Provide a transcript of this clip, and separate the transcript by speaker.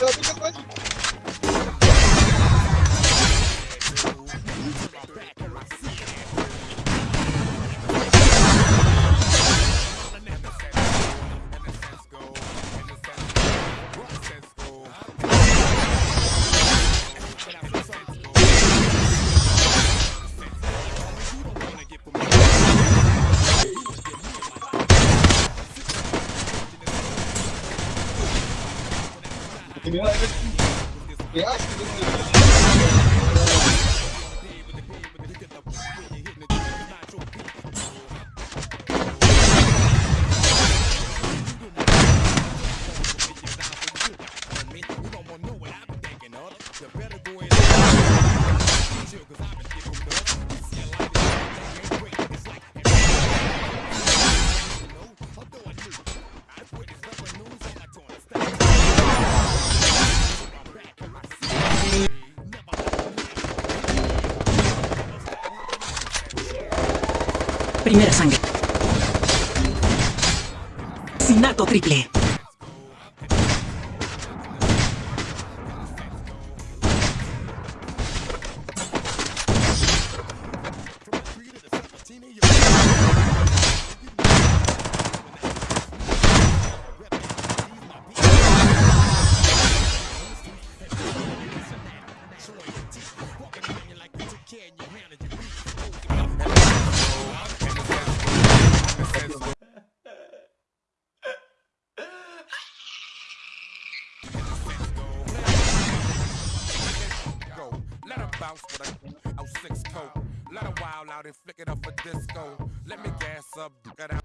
Speaker 1: Ela fica atrás de Eu acho que
Speaker 2: Primera sangre. Sinato triple.
Speaker 3: Bounce with a 06 coat. Let her wild out and flick it up for disco. Let me gas up, get out.